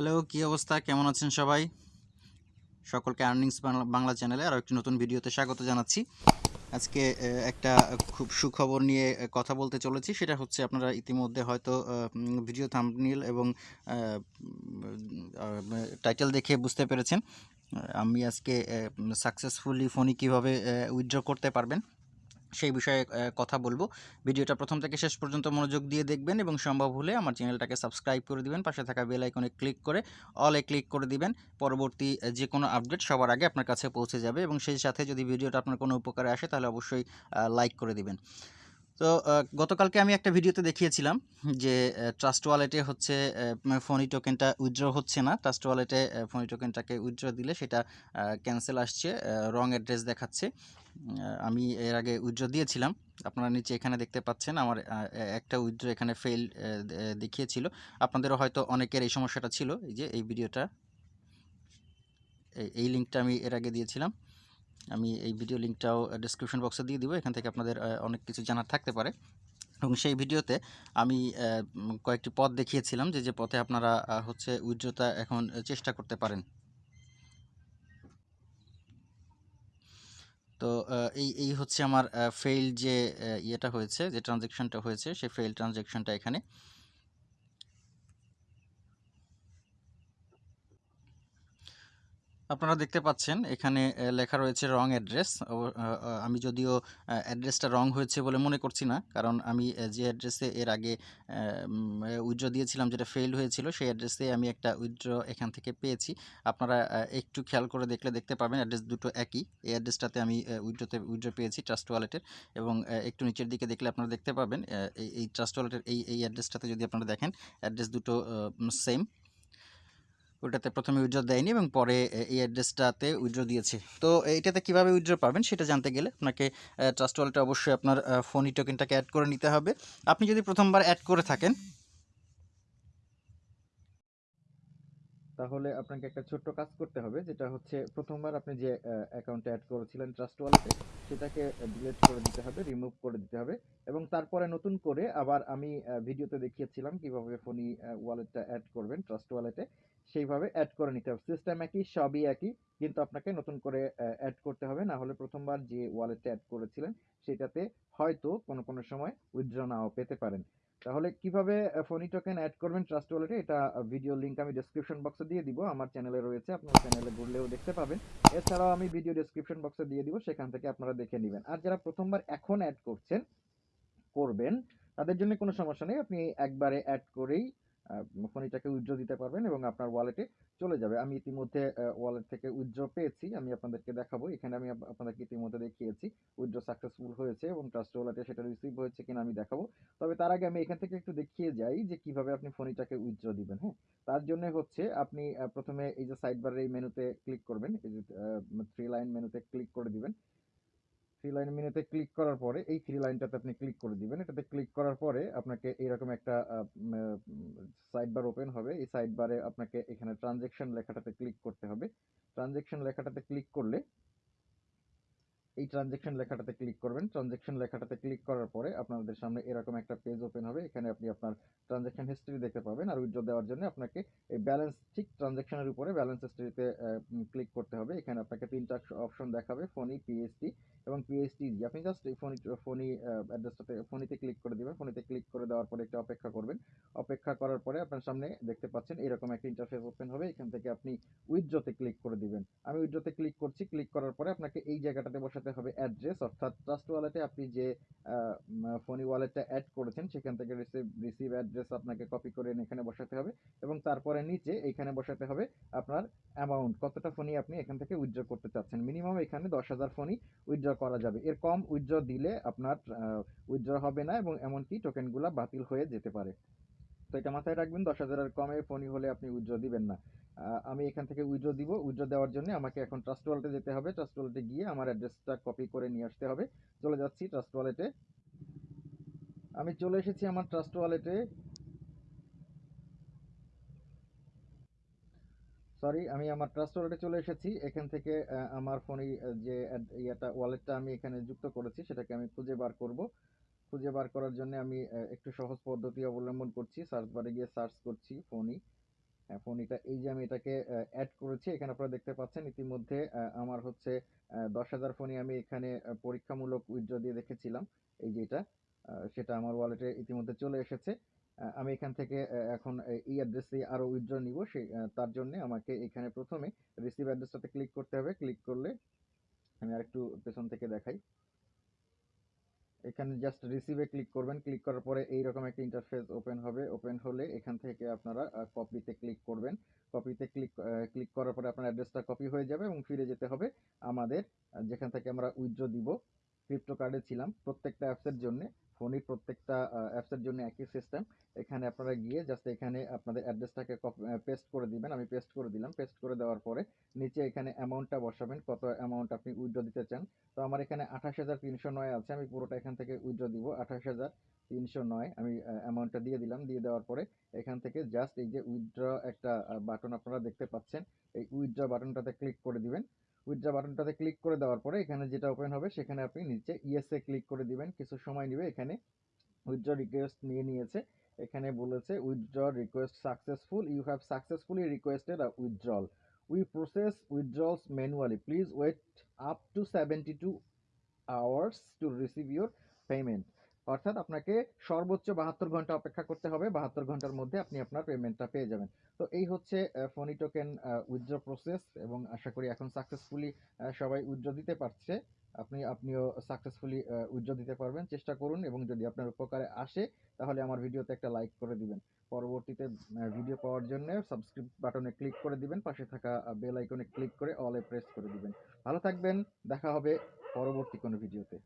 Hello, কী অবস্থা? কেমন আছেন সবাই? সকলকে আর্নিংস বাংলা চ্যানেলে আরও একটি নতুন ভিডিওতে স্বাগত জানাচ্ছি। আজকে একটা খুব সুখবর নিয়ে কথা বলতে চলেছি। সেটা হচ্ছে আপনারা ইতিমধ্যে হয়তো ভিডিও থাম্বনেল এবং টাইটেল দেখে বুঝতে পেরেছেন। আমি আজকে সাকসেসফুলি ফোনই কীভাবে উইথড্র করতে পারবেন? সেই বিষয়ে কথা বলব। ভিডিওটা প্রথম থেকে শেষ পর্যন্ত মনোযোগ দিয়ে দেখবেন এবং সম্ভব হলে আমার চ্যানেলটাকে সাবস্ক্রাইব করে দিবেন। পাশে থাকা বেল আইকনে ক্লিক করে অলে ক্লিক করে দিবেন। পরবর্তী যে কোনো আপডেট সবার আগে আপনার কাছে পৌঁছে যাবে এবং সেই সাথে যদি ভিডিওটা আপনার কোনো উপকারে আসে তাহলে অবশ্যই লাইক করে দিবেন। তো গতকালকে আমি একটা ভিডিওতে দেখিয়েছিলাম যে ট্রাস্ট ওয়ালেটে হচ্ছে ফোনি টোকেনটা উইথড্র হচ্ছে না। ট্রাস্ট ওয়ালেটে ফোনি টোকেনটাকে উইথড্র দিলে সেটা ক্যান্সেল আসছে রং অ্যাড্রেস দেখাচ্ছে। আমি এর আগে উইথড্র দিয়েছিলাম। আপনারা নিচে এখানে দেখতে পাচ্ছেন, আমার একটা উইথড্র এখানে ফেল দেখিয়েছিল। আপনাদেরও হয়তো অনেকের এই সমস্যাটা ছিল, এই যে, এই ভিডিওটা, এই- লিঙ্কটা আমি এর আগে দিয়েছিলাম। আমি এই ভিডিও লিঙ্কটাও ডিসক্রিপশন বক্সে দিয়ে দিব, এখান থেকে আপনাদের অনেক কিছু জানার থাকতে পারে। এবং সেই ভিডিওতে আমি কয়েকটি পথ দেখিয়েছিলাম যে যে পথে আপনারা হচ্ছে উইথড্রটা এখন চেষ্টা করতে পারেন। তো এই এই হচ্ছে আমার ফেইল যে ইয়েটা হয়েছে, যে ট্রানজেকশনটা হয়েছে, সেই ফেইল ট্রানজেকশনটা এখানে। আপনারা দেখতে পাচ্ছেন, এখানে লেখা রয়েছে রং অ্যাড্রেস আমি যদিও অ্যাড্রেসটা রং হয়েছে বলে মনে করছি না, কারণ আমি যে অ্যাড্রেসে এর আগে উইথড্র দিয়েছিলাম, যেটা ফেল হয়েছিল, সেই অ্যাড্রেসে আমি একটা উইথড্র এখান থেকে পেয়েছি। আপনারা একটু খেয়াল করে দেখলে দেখতে পাবেন অ্যাড্রেস দুটো একই। এই অ্যাড্রেসটাতে আমি উইথড্রতে উইথড্র পেয়েছি ট্রাস্ট ওয়ালেটের এবং একটু নিচের দিকে দেখলে আপনারা দেখতে পাবেন এই ট্রাস্ট ওয়ালেটের এই এই অ্যাড্রেসটাতে যদি আপনারা দেখেন অ্যাড্রেস দুটো সেম ওটাতে প্রথমে উইথড্র দেয়নি এবং পরে এই অ্যাড্রেসটাতে উইথড্র দিয়েছে। তো এইটাতে কীভাবে উইথড্র পাবেন সেটা জানতে গেলে আপনাকে ট্রাস্ট ওয়ালেটে অবশ্যই আপনার ফোনই টোকেনটাকে অ্যাড করে নিতে হবে। আপনি যদি প্রথমবার অ্যাড করে থাকেন তাহলে আপনাকে একটা ছোট্ট কাজ করতে হবে, যেটা হচ্ছে প্রথমবার আপনি যে অ্যাকাউন্টে অ্যাড করেছিলেন ট্রাস্ট ওয়ালেটে সেটাকে ডিলেট করে দিতে হবে রিমুভ করে দিতে হবে। এবং তারপরে নতুন করে আবার আমি ভিডিওতে দেখিয়েছিলাম কীভাবে ফোনি ওয়ালেটটা অ্যাড করবেন ট্রাস্ট ওয়ালেটে সেইভাবে অ্যাড করে নিতে হবে। সিস্টেম একই, সবই একই, কিন্তু আপনাকে নতুন করে অ্যাড করতে হবে। না হলে প্রথমবার যে ওয়ালেটটা অ্যাড করেছিলেন, সেটাতে হয়তো কোনো কোনো সময় উইথড্র নাও পেতে পারেন। তাহলে কীভাবে ফোনি টোকেন অ্যাড করবেন ট্রাস্ট ওয়ালেটে এটা ভিডিও লিঙ্ক আমি ডেসক্রিপশন বক্সে দিয়ে দিব। আমার চ্যানেলে রয়েছে, আপনার চ্যানেলে ঘুরলেও দেখতে পাবেন। এছাড়াও আমি ভিডিও ডেসক্রিপশন বক্সে দিয়ে দিব, সেখান থেকে আপনারা দেখে নেবেন। আর যারা প্রথমবার এখন অ্যাড করছেন, করবেন, তাদের জন্য কোনো সমস্যা নেই। আপনি একবারে অ্যাড করেই ফোনিটাকে উইথড্র দিতে পারবেন এবং আপনার ওয়ালেটে চলে যাবে। আমি ইতিমধ্যে ওয়ালেট থেকে উইথড্র পেয়েছি। আমি আপনাদেরকে দেখাবো। এখানে আমি আপনাদেরকে ইতিমধ্যে দেখিয়েছি। উইথড্র সাকসেসফুল হয়েছে এবং ট্রাস্ট ওয়ালেটে সেটা রিসিভ হয়েছে কিনা আমি দেখাবো। তবে তার আগে আমি এখান থেকে একটু দেখিয়ে যাই যে কীভাবে আপনি ফোনিটাকে উইথড্র দিবেন হ্যাঁ? তার জন্য হচ্ছে আপনি প্রথমে এই যে সাইড বারের এই মেনুতে ক্লিক করবেন। এই যে থ্রি লাইন মেনুতে ক্লিক করে দিবেন। থ্রি লাইন মেনুতে ক্লিক করার পরে, এই থ্রি লাইনটাতে আপনি ক্লিক করে দিবেন। এটাতে ক্লিক করার পরে আপনাকে এরকম একটা সাইড বার ওপেন হবে। এই সাইড বারে আপনাকে এখানে ট্রানজেকশন লেখাটাতে ক্লিক করতে হবে। ট্রানজেকশন লেখাটাতে ক্লিক করলে এই ট্রানজেকশন লেখাটাতে ক্লিক করবেন। ট্রানজেকশন লেখাটাতে ক্লিক করার পরে আপনাদের সামনে এরকম একটা পেজ ওপেন হবে। এখানে আপনি আপনার ট্রানজেকশন হিস্ট্রি দেখতে পাবেন আর উইথড্র দেওয়ার জন্য আপনাকে এই ব্যালেন্স ঠিক ট্রানজেকশনের উপরে ব্যালেন্স হিস্ট্রিতে ক্লিক করতে হবে। এখানে আপনাকে তিনটা অপশন দেখাবে ফোনি পিএসটি এবং পিএসটি আপনি জাস্ট এই ফোনি ফোনি অ্যাড্রেসটাতে ফোনিতে ক্লিক করে দিবেন। ফোনিতে ক্লিক করে দেওয়ার পরে একটু অপেক্ষা করবেন। অপেক্ষা করার পরে আপনার সামনে দেখতে পাচ্ছেন এরকম একটা ইন্টারফেস ওপেন হবে। এখান থেকে আপনি উইথড্রতে ক্লিক করে দিবেন। আমি উইথড্রতে ক্লিক করছি। ক্লিক করার পরে আপনাকে এই জায়গাটাতে বসাতে হবে অ্যাড্রেস অর্থাৎ ট্রাস্ট ওয়ালেটে আপনি যে ফোনি ওয়ালেটটা অ্যাড করেছেন, সেখান থেকে রিসিভ রিসিভ অ্যাড্রেস আপনাকে কপি করে এখানে বসাতে হবে এবং তারপরে নিচে এখানে বসাতে হবে আপনার অ্যামাউন্ট কতটা ফোনই আপনি এখান থেকে উইথড্র করতে চাচ্ছেন। মিনিমাম এখানে দশ হাজার ফোনই উইথড্র করা যাবে। এর কম উইথড্র দিলে আপনার উইথড্র হবে না এবং এমনকি টোকেনগুলো বাতিল হয়ে যেতে পারে। তো এটা মাথায় রাখবেন, দশ হাজারের কমে ফোনই হলে আপনি উইথড্র দিবেন না। আমি এখান থেকে উইথড্র দিব। উইথড্র দেওয়ার জন্য আমাকে এখন ট্রাস্ট ওয়ালেটে যেতে হবে। ট্রাস্ট ওয়ালেটে গিয়ে আমার অ্যাড্রেসটা কপি করে নিয়ে আসতে হবে। চলে যাচ্ছি ট্রাস্ট ওয়ালেটে আমি চলে এসেছি আমার ট্রাস্ট ওয়ালেটে সরি আমি আমার ট্রাস্ট ওয়ালেটে চলে এসেছি। এখান থেকে আমার ফোনে যে ইয়েটা ওয়ালেটটা আমি এখানে যুক্ত করেছি, সেটাকে আমি খুঁজে বার করব। খুঁজে বার করার জন্য আমি একটু সহজ পদ্ধতি অবলম্বন করছি। সার্চ বারে গিয়ে সার্চ করছি ফোনই। হ্যাঁ, ফোনিটা এই যে আমি এটাকে অ্যাড করেছি এখানে আপনারা দেখতে পাচ্ছেন ইতিমধ্যে আমার হচ্ছে দশ হাজার ফোনই আমি এখানে পরীক্ষামূলক উইথড্র দিয়ে রেখেছিলাম। এই যে এটা সেটা আমার ওয়ালেটে ইতিমধ্যে চলে এসেছে। আমি এখান থেকে এখন এই অ্যাড্রেসে আরও উইথড্র নিব। সেই তার জন্য আমাকে এখানে প্রথমে রিসিভ অ্যাড্রেসটাতে ক্লিক করতে হবে। ক্লিক করলে আমি আরেকটু পেছন থেকে দেখাই। এখানে জাস্ট রিসিভে ক্লিক করবেন। ক্লিক করার পরে এইরকম একটা ইন্টারফেস ওপেন হবে। ওপেন হলে এখান থেকে আপনারা কপিতে ক্লিক করবেন। কপিতে ক্লিক ক্লিক করার পরে আপনার অ্যাড্রেসটা কপি হয়ে যাবে এবং ফিরে যেতে হবে আমাদের যেখান থেকে আমরা উইথড্র দিব। ক্রিপ্টো কার্ডে ছিলাম। প্রত্যেকটা অ্যাপসের জন্য ফোনের প্রত্যেকটা অ্যাপসের জন্য একই সিস্টেম এখানে আপনারা গিয়ে জাস্ট এখানে আপনাদের অ্যাড্রেসটাকে পেস্ট করে দিবেন। আমি পেস্ট করে দিলাম। পেস্ট করে দেওয়ার পরে নিচে এখানে অ্যামাউন্টটা বসাবেন, কত অ্যামাউন্ট আপনি উইথড্র দিতে চান। তো আমার এখানে আঠাশ হাজার তিনশো নয় আছে। আমি পুরোটা এখান থেকে উইথড্র দিব। আঠাশ হাজার তিনশো নয়। আমি অ্যামাউন্টটা দিয়ে দিলাম। দিয়ে দেওয়ার পরে এখান থেকে জাস্ট এই যে উইথড্র একটা বাটন আপনারা দেখতে পাচ্ছেন। এই উইথড্র বাটনটাতে ক্লিক করে দিবেন। উইথড্র বাটনটাতে ক্লিক করে দেওয়ার পরে এখানে যেটা ওপেন হবে সেখানে আপনি নিচে ইয়েসে ক্লিক করে দিবেন। কিছু সময় নেবে এখানে। উইথড্র রিকোয়েস্ট নিয়ে নিয়েছে। এখানে বলেছে withdraw request successful you have successfully requested a withdrawal we process withdrawals manually please wait up to seventy two hours to receive your payment অর্থাৎ আপনাকে সর্বোচ্চ বাহাত্তর ঘণ্টা অপেক্ষা করতে হবে, বাহাত্তর ঘণ্টার মধ্যে আপনি আপনার পেমেন্টটা পেয়ে যাবেন। তো এই হচ্ছে ফোনি টোকেন উইথড্র প্রসেস এবং আশা করি এখন সাকসেসফুলি সবাই উইথড্র দিতে পারছে। আপনি, আপনিও সাকসেসফুলি উইথড্র দিতে পারবেন। চেষ্টা করুন এবং যদি আপনার উপকারে আসে, তাহলে আমার ভিডিওতে একটা লাইক করে দিবেন। পরবর্তীতে ভিডিও পাওয়ার জন্য সাবস্ক্রাইব বাটনে ক্লিক করে দিবেন। পাশে থাকা বেল আইকনে ক্লিক করে অলে প্রেস করে দিবেন। ভালো থাকবেন। দেখা হবে পরবর্তী কোনো ভিডিওতে